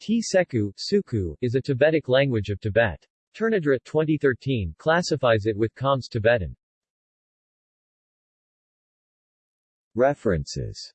Tseku Suku, is a Tibetic language of Tibet. Ternadrat 2013 classifies it with Khams Tibetan. References